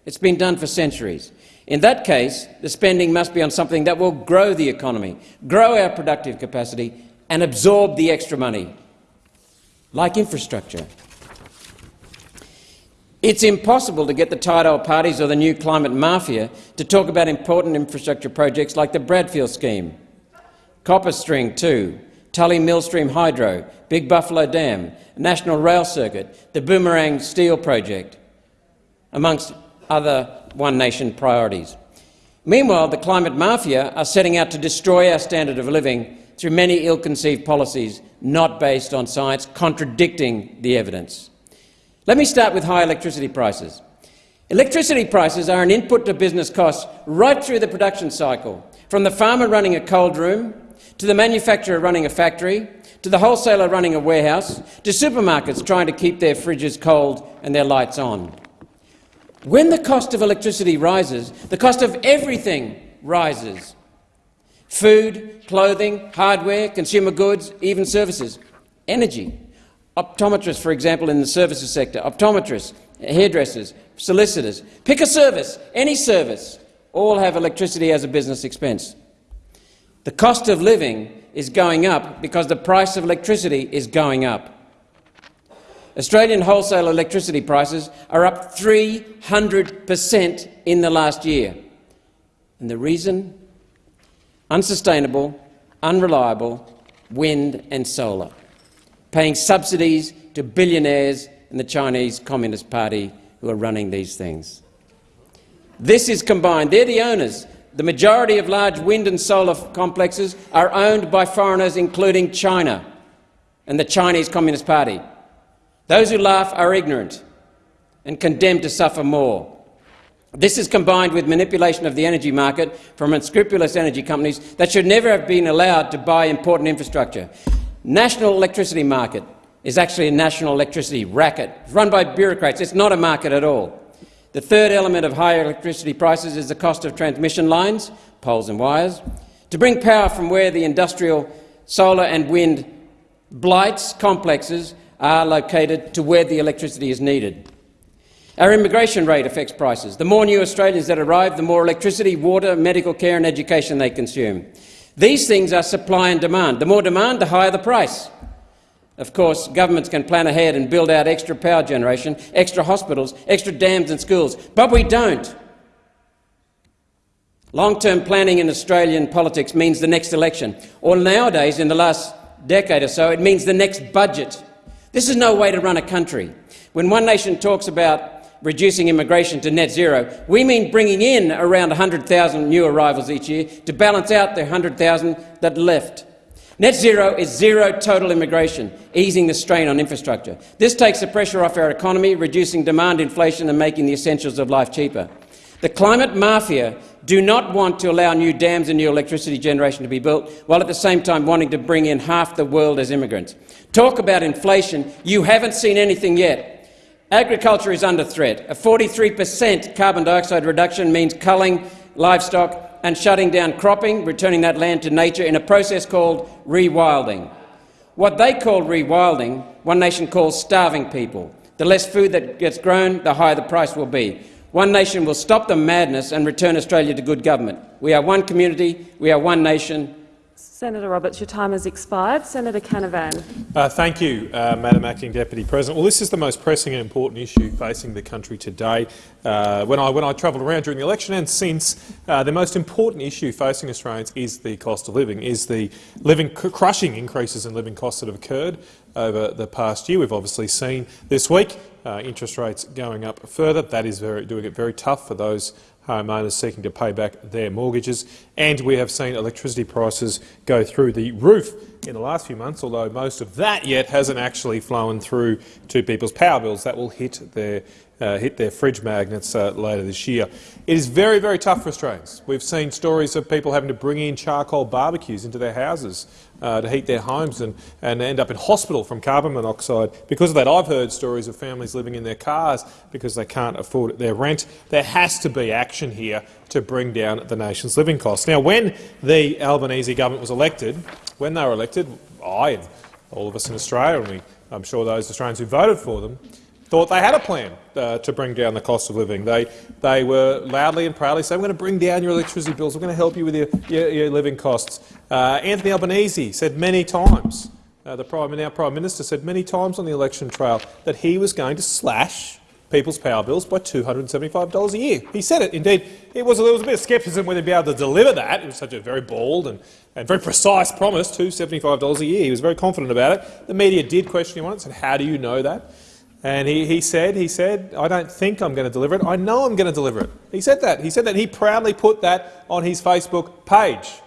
It's been done for centuries. In that case, the spending must be on something that will grow the economy, grow our productive capacity and absorb the extra money, like infrastructure. It's impossible to get the old parties or the new climate mafia to talk about important infrastructure projects like the Bradfield scheme, Copper String 2, Tully Millstream Hydro, Big Buffalo Dam, National Rail Circuit, the Boomerang Steel Project, amongst other One Nation priorities. Meanwhile, the climate mafia are setting out to destroy our standard of living through many ill-conceived policies not based on science, contradicting the evidence. Let me start with high electricity prices. Electricity prices are an input to business costs right through the production cycle, from the farmer running a cold room, to the manufacturer running a factory, to the wholesaler running a warehouse, to supermarkets trying to keep their fridges cold and their lights on. When the cost of electricity rises, the cost of everything rises. Food, clothing, hardware, consumer goods, even services. Energy optometrists, for example, in the services sector, optometrists, hairdressers, solicitors. Pick a service, any service, all have electricity as a business expense. The cost of living is going up because the price of electricity is going up. Australian wholesale electricity prices are up 300 per cent in the last year. And the reason? Unsustainable, unreliable wind and solar paying subsidies to billionaires in the Chinese Communist Party who are running these things. This is combined. They're the owners. The majority of large wind and solar complexes are owned by foreigners, including China and the Chinese Communist Party. Those who laugh are ignorant and condemned to suffer more. This is combined with manipulation of the energy market from unscrupulous energy companies that should never have been allowed to buy important infrastructure. National electricity market is actually a national electricity racket it's run by bureaucrats. It's not a market at all. The third element of higher electricity prices is the cost of transmission lines, poles and wires, to bring power from where the industrial solar and wind blights complexes are located to where the electricity is needed. Our immigration rate affects prices. The more new Australians that arrive, the more electricity, water, medical care and education they consume. These things are supply and demand. The more demand, the higher the price. Of course, governments can plan ahead and build out extra power generation, extra hospitals, extra dams and schools, but we don't. Long-term planning in Australian politics means the next election, or nowadays, in the last decade or so, it means the next budget. This is no way to run a country. When One Nation talks about reducing immigration to net zero, we mean bringing in around 100,000 new arrivals each year to balance out the 100,000 that left. Net zero is zero total immigration, easing the strain on infrastructure. This takes the pressure off our economy, reducing demand inflation and making the essentials of life cheaper. The climate mafia do not want to allow new dams and new electricity generation to be built, while at the same time wanting to bring in half the world as immigrants. Talk about inflation. You haven't seen anything yet. Agriculture is under threat. A 43 per cent carbon dioxide reduction means culling livestock and shutting down cropping, returning that land to nature in a process called rewilding. What they call rewilding, One Nation calls starving people. The less food that gets grown, the higher the price will be. One Nation will stop the madness and return Australia to good government. We are one community, we are one nation, Senator Roberts, your time has expired. Senator Canavan. Uh, thank you, uh, Madam Acting Deputy President. Well, this is the most pressing and important issue facing the country today. Uh, when I, when I travelled around during the election and since, uh, the most important issue facing Australians is the cost of living, is the living crushing increases in living costs that have occurred over the past year. We've obviously seen this week uh, interest rates going up further. That is very, doing it very tough for those homeowners seeking to pay back their mortgages. And we have seen electricity prices go through the roof in the last few months, although most of that yet hasn't actually flown through to people's power bills. That will hit their uh, hit their fridge magnets uh, later this year. It is very, very tough for Australians. We've seen stories of people having to bring in charcoal barbecues into their houses uh, to heat their homes and, and end up in hospital from carbon monoxide. Because of that, I've heard stories of families living in their cars because they can't afford their rent. There has to be action here to bring down the nation's living costs. Now, when the Albanese government was elected, when they were elected, I and all of us in Australia, and we, I'm sure those Australians who voted for them, thought they had a plan uh, to bring down the cost of living. They, they were loudly and proudly saying, we're going to bring down your electricity bills, we're going to help you with your, your, your living costs. Uh, Anthony Albanese said many times, uh, the Prime, Prime Minister said many times on the election trail that he was going to slash people's power bills by $275 a year. He said it. Indeed, it was, there was a bit of scepticism whether he'd be able to deliver that. It was such a very bold and, and very precise promise, $275 a year. He was very confident about it. The media did question him on it, and said, how do you know that? And he, he said, he said, I don't think I'm going to deliver it. I know I'm going to deliver it. He said that. He said that. He proudly put that on his Facebook page.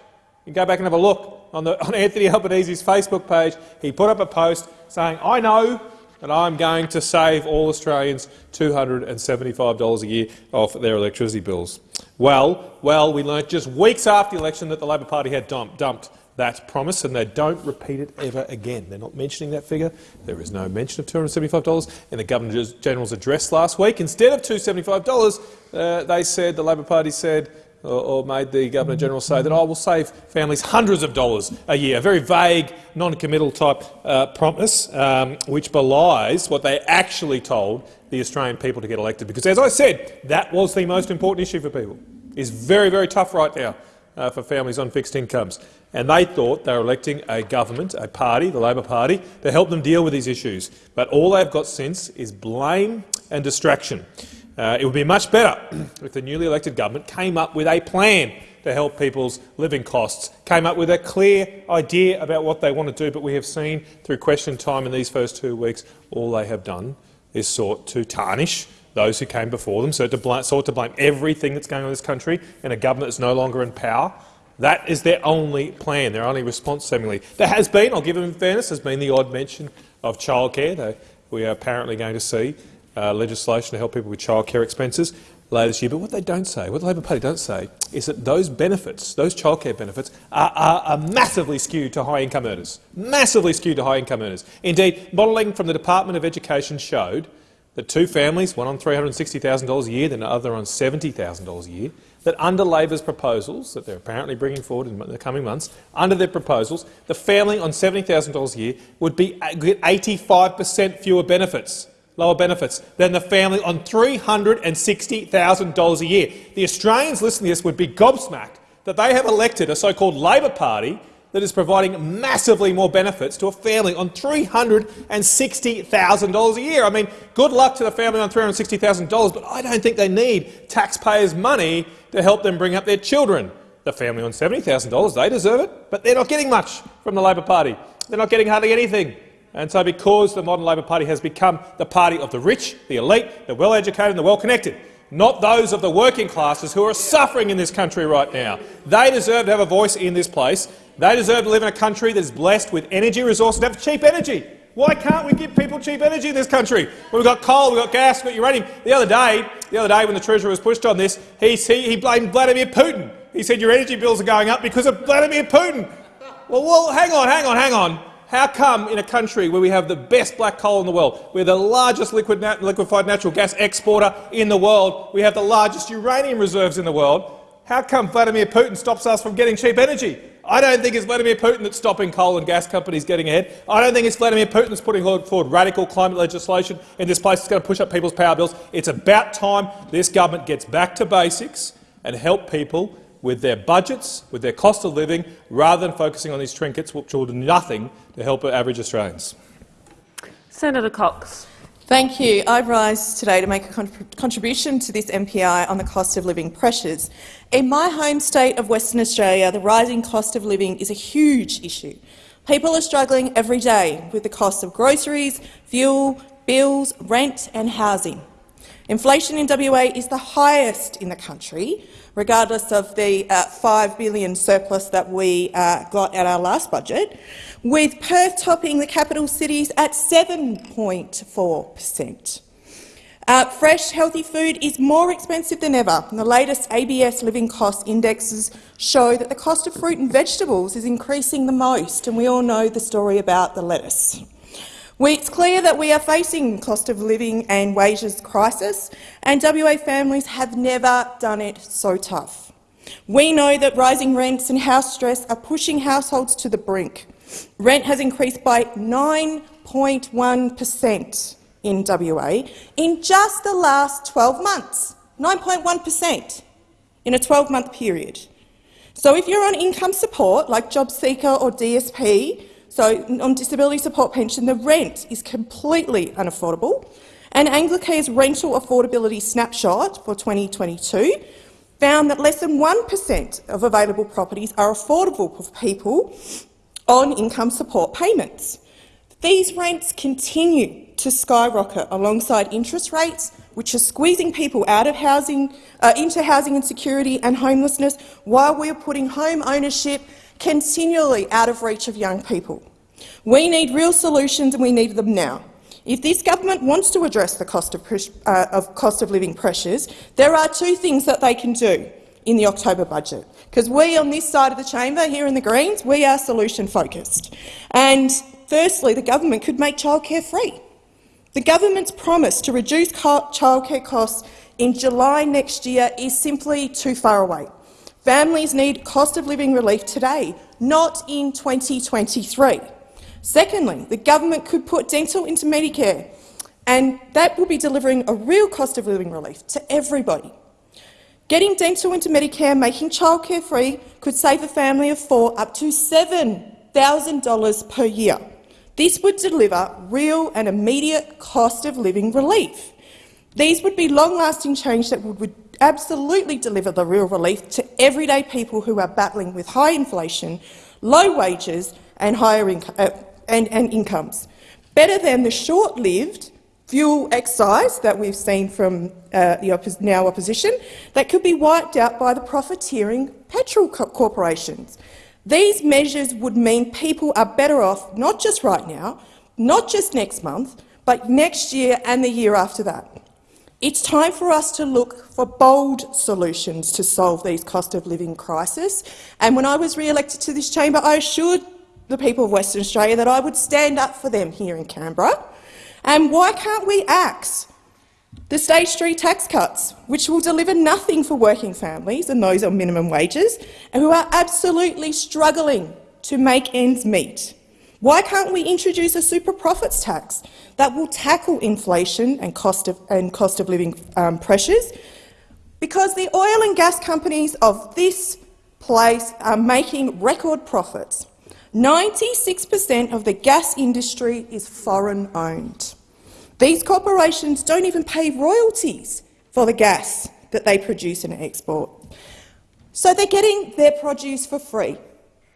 You go back and have a look on, the, on Anthony Albanese's Facebook page. He put up a post saying, I know that I'm going to save all Australians $275 a year off their electricity bills. Well, well, we learnt just weeks after the election that the Labor Party had dumped, dumped that promise and they don't repeat it ever again. They're not mentioning that figure. There is no mention of $275 in the Governor-General's address last week. Instead of $275, uh, they said, the Labor Party said, or, or made the Governor-General say that I oh, will save families hundreds of dollars a year, a very vague, non-committal type uh, promise, um, which belies what they actually told the Australian people to get elected. Because, as I said, that was the most important issue for people. It's very, very tough right now uh, for families on fixed incomes. And they thought they were electing a government, a party, the Labor Party, to help them deal with these issues. But all they've got since is blame and distraction. Uh, it would be much better if the newly elected government came up with a plan to help people's living costs, came up with a clear idea about what they want to do, but we have seen through question time in these first two weeks all they have done is sought to tarnish those who came before them, so to blame, sought to blame everything that's going on in this country in a government that's no longer in power. That is their only plan, their only response, seemingly. There has been, I'll give them fairness, has been the odd mention of childcare. We are apparently going to see uh, legislation to help people with childcare expenses later this year. But what they don't say, what the Labor Party don't say, is that those benefits, those childcare benefits, are, are, are massively skewed to high-income earners. Massively skewed to high-income earners. Indeed, modelling from the Department of Education showed that two families, one on $360,000 a year, then the other on $70,000 a year, that under Labor's proposals that they're apparently bringing forward in the coming months, under their proposals, the family on $70,000 a year would be uh, get 85 per cent fewer benefits, lower benefits, than the family on $360,000 a year. The Australians listening to this would be gobsmacked that they have elected a so-called Labor Party that is providing massively more benefits to a family on $360,000 a year. I mean, good luck to the family on $360,000, but I don't think they need taxpayers' money to help them bring up their children. The family on $70,000, they deserve it, but they're not getting much from the Labor Party. They're not getting hardly anything. And so because the modern Labor Party has become the party of the rich, the elite, the well-educated and the well-connected, not those of the working classes who are suffering in this country right now. They deserve to have a voice in this place, they deserve to live in a country that is blessed with energy resources and have cheap energy. Why can't we give people cheap energy in this country? Well, we've got coal, we've got gas, we've got uranium. The other day, the other day when the Treasurer was pushed on this, he, he, he blamed Vladimir Putin. He said your energy bills are going up because of Vladimir Putin. Well, well, hang on, hang on, hang on. How come in a country where we have the best black coal in the world, we're the largest liquid nat liquefied natural gas exporter in the world, we have the largest uranium reserves in the world, how come Vladimir Putin stops us from getting cheap energy? I don't think it's Vladimir Putin that's stopping coal and gas companies getting ahead. I don't think it's Vladimir Putin that's putting forward radical climate legislation in this place that's going to push up people's power bills. It's about time this government gets back to basics and help people with their budgets, with their cost of living, rather than focusing on these trinkets which will do nothing to help average Australians. Senator Cox. Thank you. I rise today to make a contribution to this MPI on the cost of living pressures. In my home state of Western Australia, the rising cost of living is a huge issue. People are struggling every day with the cost of groceries, fuel, bills, rent and housing. Inflation in WA is the highest in the country, regardless of the uh, 5 billion surplus that we uh, got at our last budget with Perth topping the capital cities at 7.4 per cent. Uh, fresh, healthy food is more expensive than ever. The latest ABS living cost indexes show that the cost of fruit and vegetables is increasing the most, and we all know the story about the lettuce. It's clear that we are facing cost of living and wages crisis, and WA families have never done it so tough. We know that rising rents and house stress are pushing households to the brink. Rent has increased by 9.1 per cent in WA in just the last 12 months, 9.1 per cent in a 12-month period. So if you're on income support, like JobSeeker or DSP, so on disability support pension, the rent is completely unaffordable. And Anglicare's rental affordability snapshot for 2022 found that less than 1 per cent of available properties are affordable for people on income support payments. These rents continue to skyrocket alongside interest rates, which are squeezing people out of housing, uh, into housing insecurity and homelessness, while we are putting home ownership continually out of reach of young people. We need real solutions and we need them now. If this government wants to address the cost of, uh, of, cost of living pressures, there are two things that they can do in the October budget. Because we on this side of the chamber, here in the Greens, we are solution-focused. And firstly, the government could make childcare free. The government's promise to reduce childcare costs in July next year is simply too far away. Families need cost of living relief today, not in 2023. Secondly, the government could put dental into Medicare, and that will be delivering a real cost of living relief to everybody. Getting dental into Medicare, making childcare free, could save a family of four up to $7,000 per year. This would deliver real and immediate cost of living relief. These would be long-lasting change that would, would absolutely deliver the real relief to everyday people who are battling with high inflation, low wages and higher uh, and, and incomes. Better than the short-lived fuel excise that we've seen from uh, the now opposition that could be wiped out by the profiteering petrol co corporations. These measures would mean people are better off not just right now, not just next month, but next year and the year after that. It's time for us to look for bold solutions to solve these cost of living crisis. And when I was re-elected to this chamber, I assured the people of Western Australia that I would stand up for them here in Canberra. And why can't we axe the stage three tax cuts, which will deliver nothing for working families and those on minimum wages, and who are absolutely struggling to make ends meet? Why can't we introduce a super profits tax that will tackle inflation and cost of, and cost of living um, pressures? Because the oil and gas companies of this place are making record profits. 96 per cent of the gas industry is foreign-owned. These corporations don't even pay royalties for the gas that they produce and export. So they're getting their produce for free.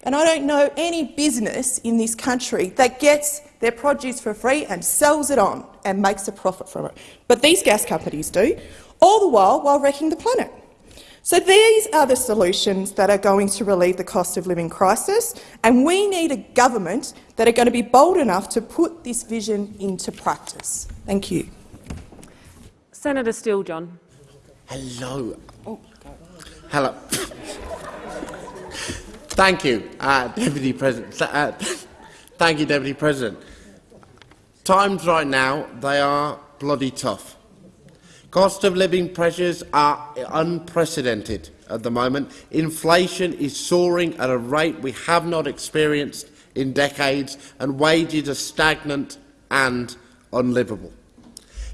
And I don't know any business in this country that gets their produce for free and sells it on and makes a profit from it. But these gas companies do, all the while while wrecking the planet. So these are the solutions that are going to relieve the cost of living crisis, and we need a government that are going to be bold enough to put this vision into practice. Thank you. Senator Steele-John. Hello. Oh, hello. Thank you, uh, Deputy President. Uh, thank you, Deputy President. Times right now, they are bloody tough. Cost of living pressures are unprecedented at the moment. Inflation is soaring at a rate we have not experienced in decades, and wages are stagnant and unlivable.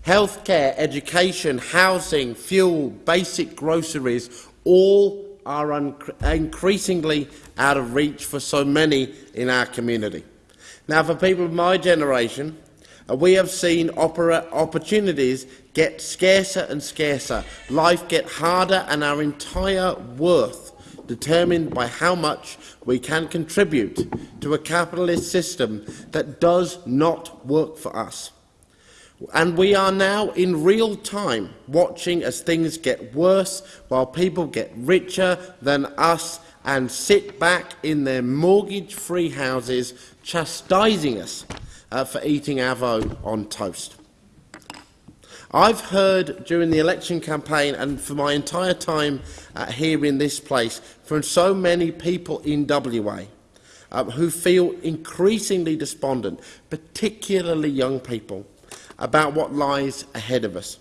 Healthcare, education, housing, fuel, basic groceries, all are increasingly out of reach for so many in our community. Now, for people of my generation, uh, we have seen opportunities get scarcer and scarcer, life get harder and our entire worth determined by how much we can contribute to a capitalist system that does not work for us. And we are now in real time watching as things get worse while people get richer than us and sit back in their mortgage-free houses chastising us uh, for eating avo on toast. I've heard during the election campaign and for my entire time uh, here in this place from so many people in WA uh, who feel increasingly despondent, particularly young people, about what lies ahead of us.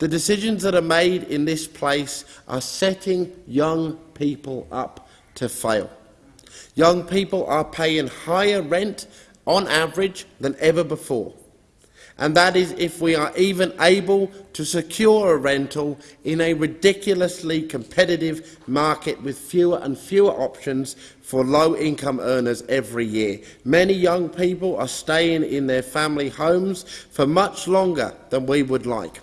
The decisions that are made in this place are setting young people up to fail. Young people are paying higher rent on average than ever before and that is if we are even able to secure a rental in a ridiculously competitive market with fewer and fewer options for low-income earners every year. Many young people are staying in their family homes for much longer than we would like.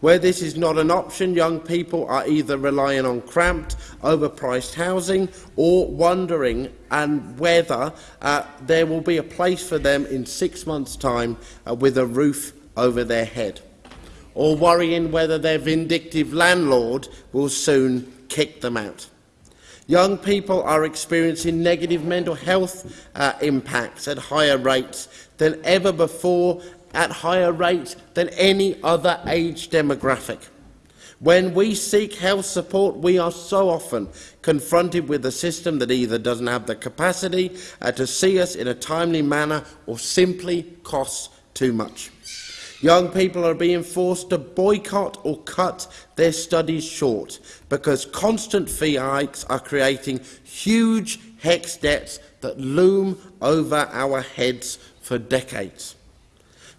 Where this is not an option, young people are either relying on cramped, overpriced housing or wondering and whether uh, there will be a place for them in six months' time uh, with a roof over their head, or worrying whether their vindictive landlord will soon kick them out. Young people are experiencing negative mental health uh, impacts at higher rates than ever before at higher rates than any other age demographic. When we seek health support, we are so often confronted with a system that either doesn't have the capacity uh, to see us in a timely manner or simply costs too much. Young people are being forced to boycott or cut their studies short because constant fee hikes are creating huge HECS debts that loom over our heads for decades.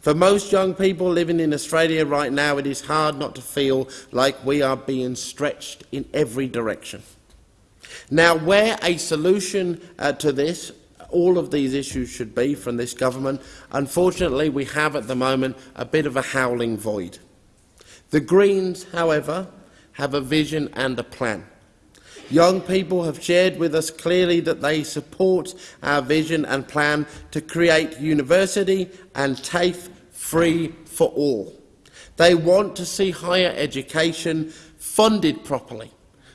For most young people living in Australia right now, it is hard not to feel like we are being stretched in every direction. Now, where a solution uh, to this, all of these issues should be from this government, unfortunately we have at the moment a bit of a howling void. The Greens, however, have a vision and a plan. Young people have shared with us clearly that they support our vision and plan to create university and TAFE free for all. They want to see higher education funded properly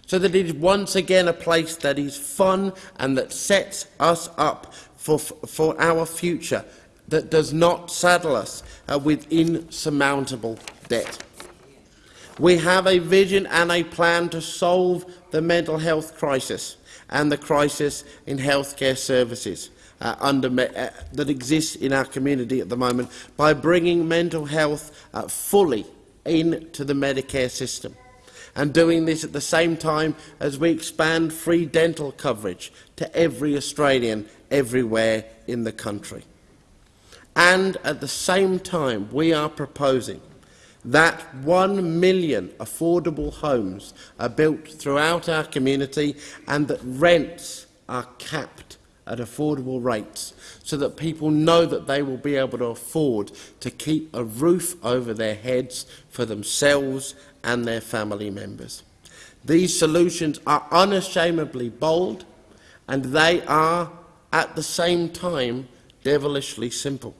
so that it is once again a place that is fun and that sets us up for, for our future that does not saddle us uh, with insurmountable debt. We have a vision and a plan to solve the mental health crisis and the crisis in healthcare services uh, under, uh, that exists in our community at the moment by bringing mental health uh, fully into the Medicare system and doing this at the same time as we expand free dental coverage to every Australian everywhere in the country. And at the same time, we are proposing that one million affordable homes are built throughout our community and that rents are capped at affordable rates so that people know that they will be able to afford to keep a roof over their heads for themselves and their family members. These solutions are unashamedly bold and they are at the same time devilishly simple.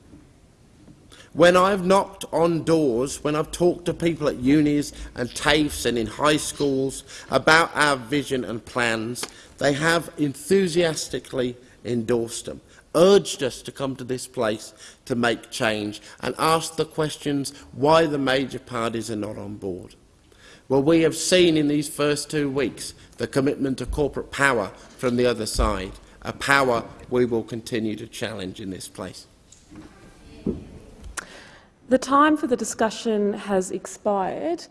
When I've knocked on doors, when I've talked to people at unis and TAFEs and in high schools about our vision and plans, they have enthusiastically endorsed them, urged us to come to this place to make change and asked the questions why the major parties are not on board. Well, we have seen in these first two weeks the commitment to corporate power from the other side, a power we will continue to challenge in this place. The time for the discussion has expired.